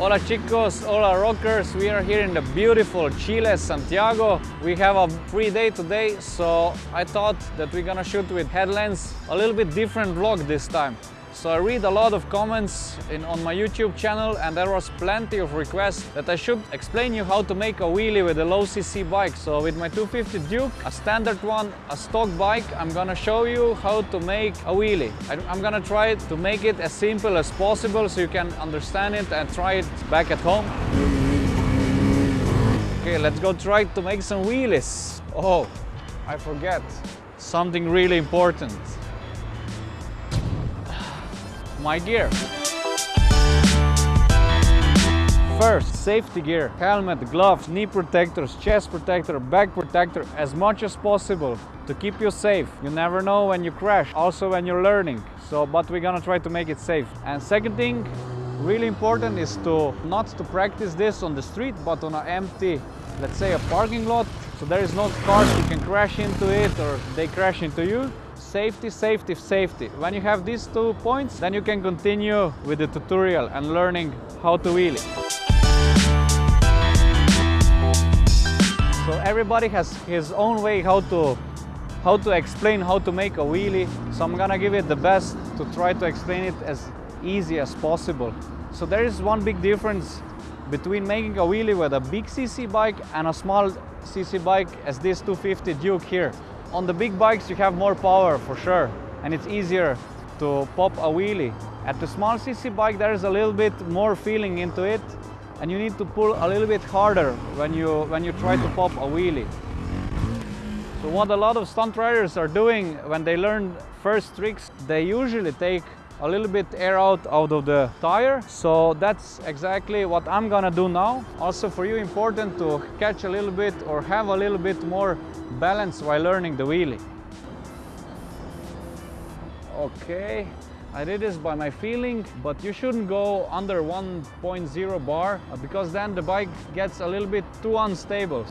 Hola chicos, hola rockers. We are here in the beautiful Chile, Santiago. We have a free day today, so I thought that we're gonna shoot with headlamps. A little bit different vlog this time. So I read a lot of comments in, on my YouTube channel and there was plenty of requests that I should explain you how to make a wheelie with a low cc bike. So with my 250 Duke, a standard one, a stock bike, I'm gonna show you how to make a wheelie. I, I'm gonna try to make it as simple as possible so you can understand it and try it back at home. Okay, let's go try to make some wheelies. Oh, I forget something really important my gear. First, safety gear, helmet, gloves, knee protectors, chest protector, back protector, as much as possible to keep you safe. You never know when you crash, also when you're learning. So, but we're gonna try to make it safe. And second thing, really important is to not to practice this on the street, but on an empty, let's say a parking lot. So there is no cars you can crash into it or they crash into you safety, safety, safety. When you have these two points, then you can continue with the tutorial and learning how to wheel it. So everybody has his own way how to how to explain how to make a wheelie. So I'm gonna give it the best to try to explain it as easy as possible. So there is one big difference between making a wheelie with a big CC bike and a small CC bike as this 250 Duke here. On the big bikes you have more power for sure and it's easier to pop a wheelie. At the small CC bike there is a little bit more feeling into it and you need to pull a little bit harder when you, when you try to pop a wheelie. So what a lot of stunt riders are doing when they learn first tricks, they usually take a little bit air out out of the tire. So that's exactly what I'm gonna do now. Also for you important to catch a little bit or have a little bit more balance while learning the wheelie. Okay I did this by my feeling but you shouldn't go under 1.0 bar uh, because then the bike gets a little bit too unstable.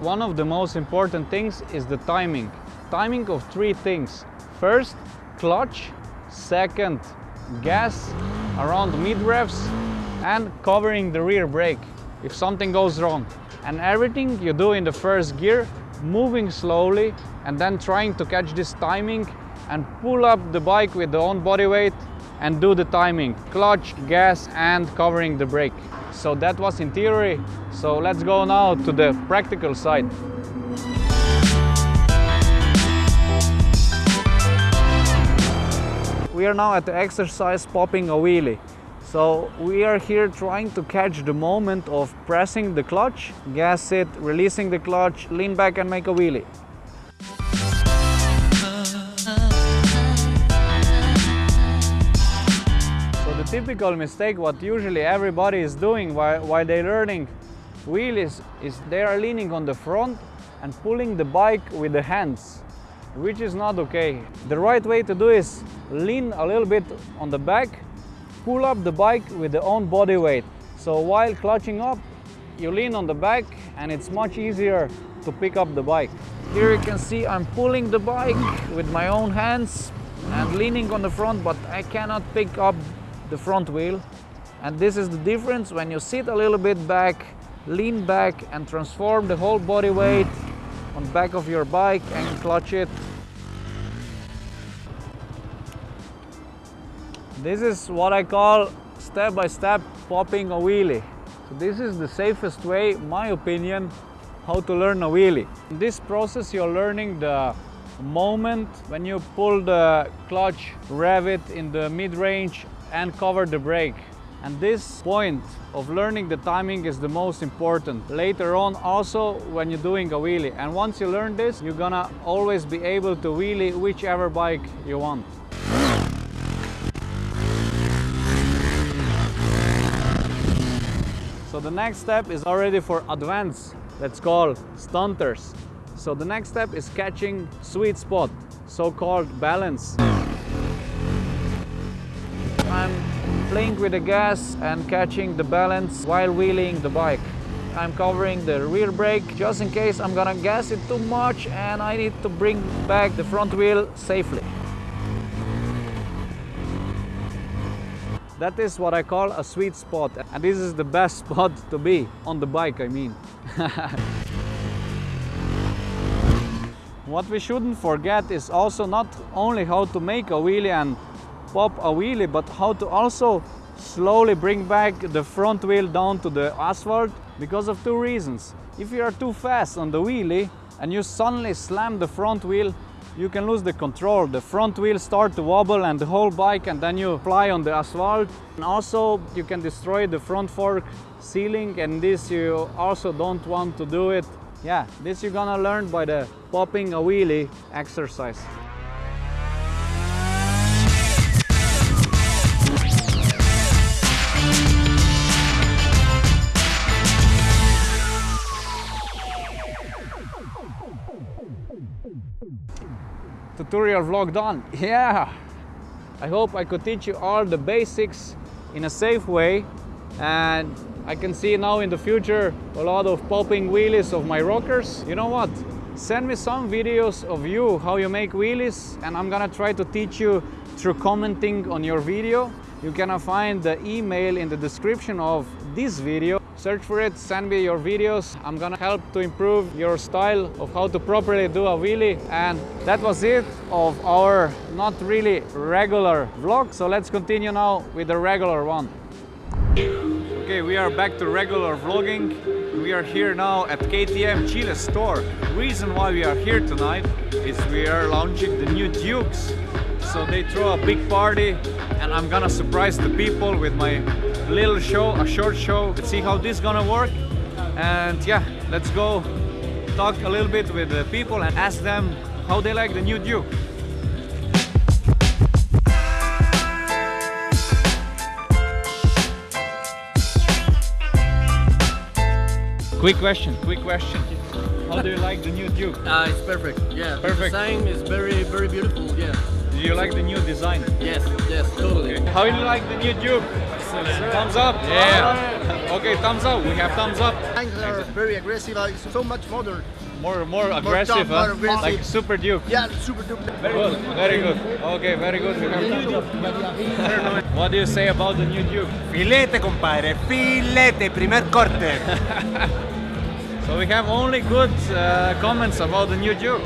One of the most important things is the timing. Timing of three things. First clutch second gas around mid revs and covering the rear brake if something goes wrong. And everything you do in the first gear moving slowly and then trying to catch this timing and pull up the bike with the own body weight and do the timing clutch gas and covering the brake. So that was in theory. So let's go now to the practical side we are now at the exercise popping a wheelie. So we are here trying to catch the moment of pressing the clutch, gas it, releasing the clutch, lean back and make a wheelie. So the typical mistake what usually everybody is doing while, while they're learning wheelies is they are leaning on the front and pulling the bike with the hands which is not okay. The right way to do is lean a little bit on the back, pull up the bike with the own body weight. So while clutching up, you lean on the back and it's much easier to pick up the bike. Here you can see I'm pulling the bike with my own hands and leaning on the front, but I cannot pick up the front wheel. And this is the difference when you sit a little bit back, lean back and transform the whole body weight on back of your bike and clutch it. This is what I call step by step popping a wheelie. So this is the safest way, my opinion, how to learn a wheelie. In this process you're learning the moment when you pull the clutch, rev it in the mid-range and cover the brake. And this point of learning the timing is the most important. Later on also when you're doing a wheelie. And once you learn this, you're gonna always be able to wheelie whichever bike you want. So the next step is already for advanced, let's call stunters. So the next step is catching sweet spot, so-called balance. Playing with the gas and catching the balance while wheeling the bike. I'm covering the rear brake just in case I'm gonna gas it too much and I need to bring back the front wheel safely. That is what I call a sweet spot. And this is the best spot to be on the bike, I mean. what we shouldn't forget is also not only how to make a wheelie and pop a wheelie, but how to also slowly bring back the front wheel down to the asphalt because of two reasons. If you are too fast on the wheelie and you suddenly slam the front wheel, you can lose the control. The front wheel start to wobble and the whole bike and then you fly on the asphalt. And also you can destroy the front fork sealing and this you also don't want to do it. Yeah, this you're gonna learn by the popping a wheelie exercise. Tutorial vlog done. Yeah! I hope I could teach you all the basics in a safe way and I can see now in the future a lot of popping wheelies of my rockers. You know what? Send me some videos of you, how you make wheelies and I'm gonna try to teach you through commenting on your video. You can find the email in the description of this video Search for it, send me your videos. I'm gonna help to improve your style of how to properly do a wheelie. And that was it of our not really regular vlog. So let's continue now with the regular one. Okay, we are back to regular vlogging. We are here now at KTM Chile store. Reason why we are here tonight is we are launching the new Dukes. So they throw a big party and I'm gonna surprise the people with my little show, a short show. Let's see how this gonna work. And yeah, let's go talk a little bit with the people and ask them how they like the new Duke. Quick question, quick question. How do you like the new Duke? Uh, it's perfect, yeah. Perfect. The design is very, very beautiful, yeah. Do you like the new design? Yes, yes, totally. Okay. How do you like the new Duke? Thumbs up? Yeah. Okay, thumbs up. We have thumbs up. Tanks are very aggressive. It's so much modern. More more aggressive, tough, huh? more aggressive. Like Super Duke. Yeah, super duper. Very good. Very good. Okay, very good. We have. What do you say about the new Duke? Filete, compadre, filete, primer corte. So we have only good uh, comments about the new Duke.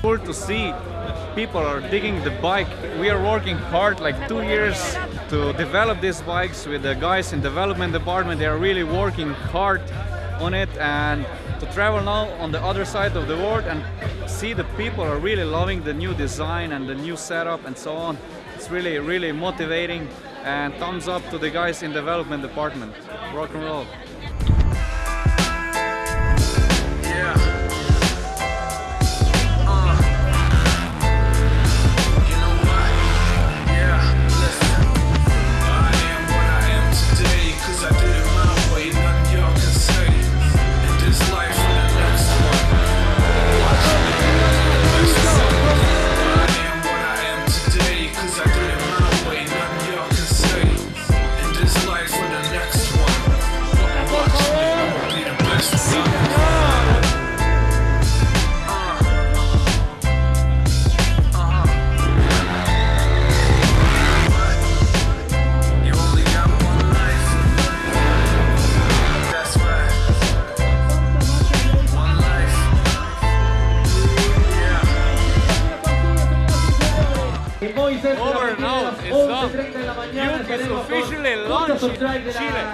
Cool to see people are digging the bike. We are working hard, like two years to develop these bikes with the guys in development department. They are really working hard on it and to travel now on the other side of the world and see the people are really loving the new design and the new setup and so on. It's really, really motivating and thumbs up to the guys in development department. Rock and roll. You out, it's done. Duke is officially launched in Chile.